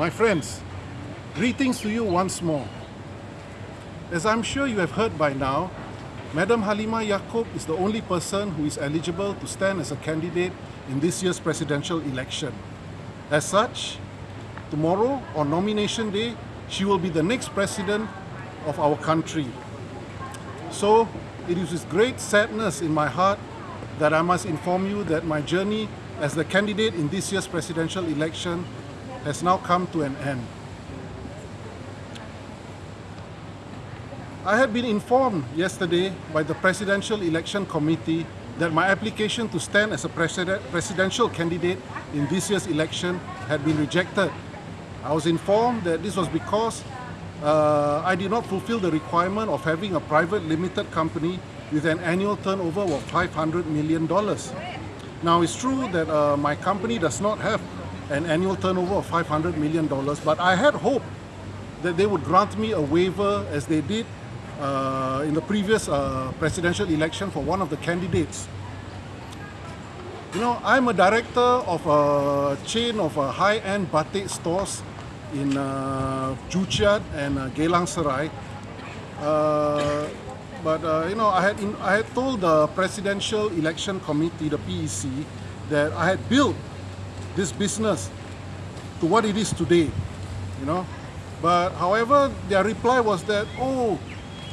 My friends, greetings to you once more. As I'm sure you have heard by now, Madam Halimah Yacob is the only person who is eligible to stand as a candidate in this year's presidential election. As such, tomorrow on nomination day, she will be the next president of our country. So, it is with great sadness in my heart that I must inform you that my journey as the candidate in this year's presidential election has now come to an end. I had been informed yesterday by the Presidential Election Committee that my application to stand as a president, presidential candidate in this year's election had been rejected. I was informed that this was because uh, I did not fulfill the requirement of having a private limited company with an annual turnover of $500 million. Now it's true that uh, my company does not have an annual turnover of $500 million, but I had hoped that they would grant me a waiver as they did uh, in the previous uh, presidential election for one of the candidates. You know, I'm a director of a chain of uh, high-end batik stores in uh, and uh, Geylang Serai. Uh, but uh, you know, I had in, I had told the Presidential Election Committee, the PEC, that I had built this business to what it is today. You know, but however, their reply was that, oh,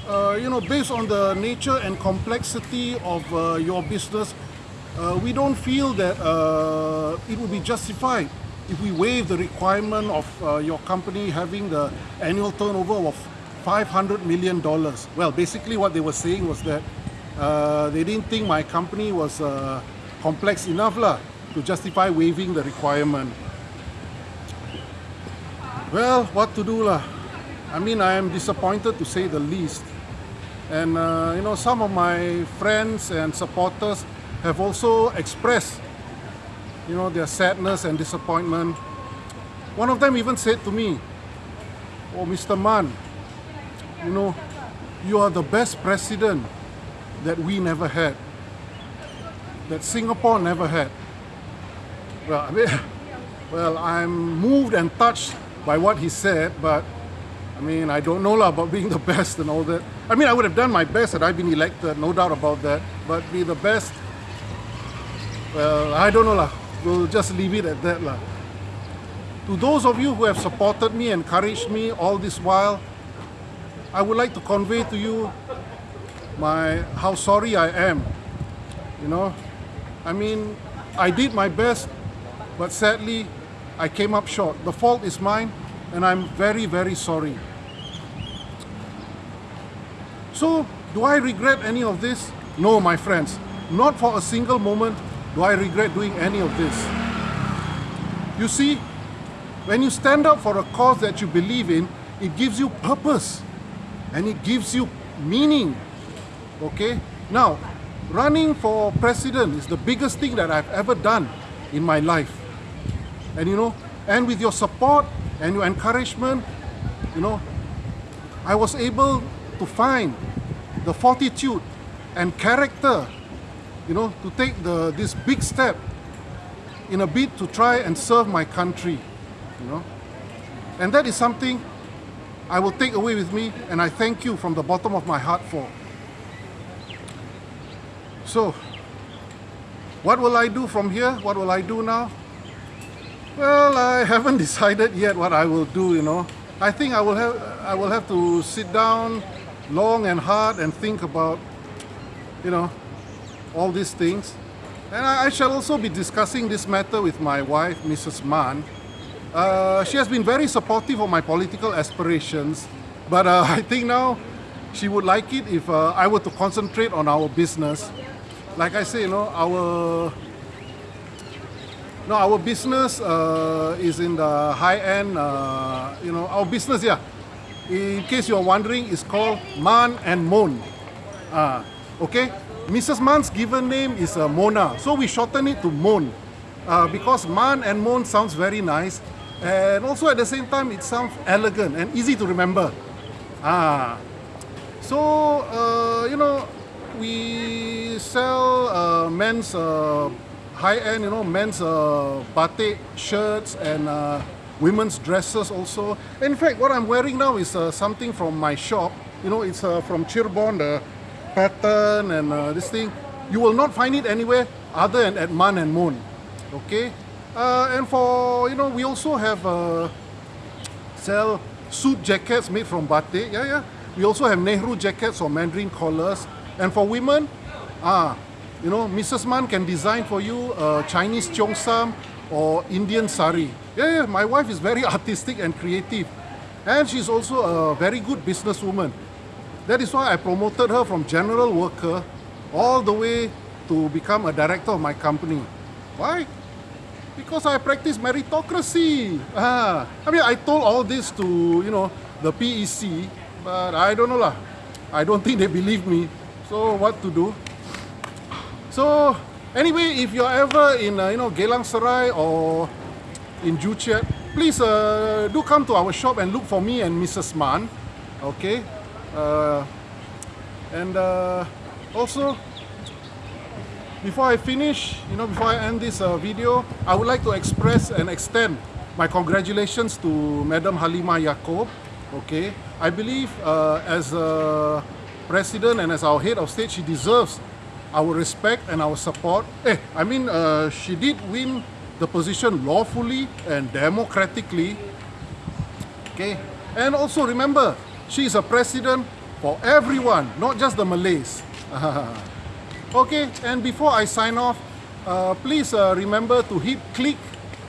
uh, you know, based on the nature and complexity of uh, your business, uh, we don't feel that uh, it would be justified if we waive the requirement of uh, your company having the annual turnover of 500 million dollars. Well, basically what they were saying was that uh, they didn't think my company was complex enough lah, to justify waiving the requirement. Well, what to do lah? I mean, I am disappointed to say the least. And uh, you know, some of my friends and supporters have also expressed, you know, their sadness and disappointment. One of them even said to me, "Oh, Mr. Man, you know, you are the best president that we never had, that Singapore never had." Well, I mean, well, I'm moved and touched by what he said, but I mean, I don't know lah about being the best and all that. I mean, I would have done my best had I been elected, no doubt about that. But be the best, well, I don't know lah. We'll just leave it at that lah. To those of you who have supported me, encouraged me all this while, I would like to convey to you my how sorry I am. You know, I mean, I did my best, but sadly, I came up short. The fault is mine, and I'm very, very sorry. So, do I regret any of this? No, my friends. Not for a single moment do I regret doing any of this. You see, when you stand up for a cause that you believe in, it gives you purpose and it gives you meaning. Okay? Now, running for president is the biggest thing that I've ever done in my life. And you know, and with your support and your encouragement, you know, I was able to find the fortitude and character, you know, to take the this big step in a bid to try and serve my country, you know. And that is something I will take away with me and I thank you from the bottom of my heart for. So, what will I do from here? What will I do now? Well, I haven't decided yet what I will do, you know. I think I will have I will have to sit down long and hard and think about, you know, all these things. And I, I shall also be discussing this matter with my wife, Mrs. Man. Uh, she has been very supportive of my political aspirations, but uh, I think now she would like it if uh, I were to concentrate on our business. Like I say, you know, our no, our business uh, is in the high end, uh, you know, our business, yeah. In case you're wondering, it's called Man and Mon. Uh, okay? Mrs. Man's given name is uh, Mona, so we shorten it to Mon. Uh, because Man and Mon sounds very nice, and also at the same time, it sounds elegant and easy to remember. Ah. So, uh, you know, we sell uh, men's uh, high-end, you know, men's uh, batik shirts and uh, women's dresses also. In fact, what I'm wearing now is uh, something from my shop. You know, it's uh, from Cirebon, the pattern and uh, this thing. You will not find it anywhere other than at Man and Moon. Okay? Uh, and for, you know, we also have uh, sell suit jackets made from batik. Yeah, yeah. We also have Nehru jackets or Mandarin collars. And for women, ah, you know, Mrs. Man can design for you a Chinese cheongsam or Indian sari. Yeah, yeah, my wife is very artistic and creative. And she's also a very good businesswoman. That is why I promoted her from general worker all the way to become a director of my company. Why? Because I practice meritocracy. Ah, I mean, I told all this to, you know, the PEC, but I don't know lah. I don't think they believe me. So what to do? So anyway, if you're ever in, uh, you know, Geylang Serai or in Joo Chiat, please uh, do come to our shop and look for me and Mrs. Man. Okay. Uh, and uh, also, before I finish, you know, before I end this uh, video, I would like to express and extend my congratulations to Madam Halimah Yacob. Okay, I believe uh, as a president and as our head of state, she deserves our respect and our support. Eh, I mean, uh, she did win the position lawfully and democratically. Okay, and also remember, she is a president for everyone, not just the Malays. okay, and before I sign off, uh, please uh, remember to hit click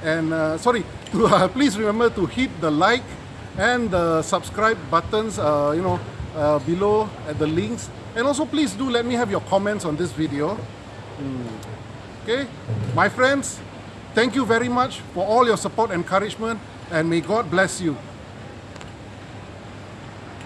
and uh, sorry, to, uh, please remember to hit the like and the subscribe buttons, uh, you know, uh, below at the links. And also please do let me have your comments on this video. Mm. Okay, my friends, thank you very much for all your support and encouragement and may God bless you.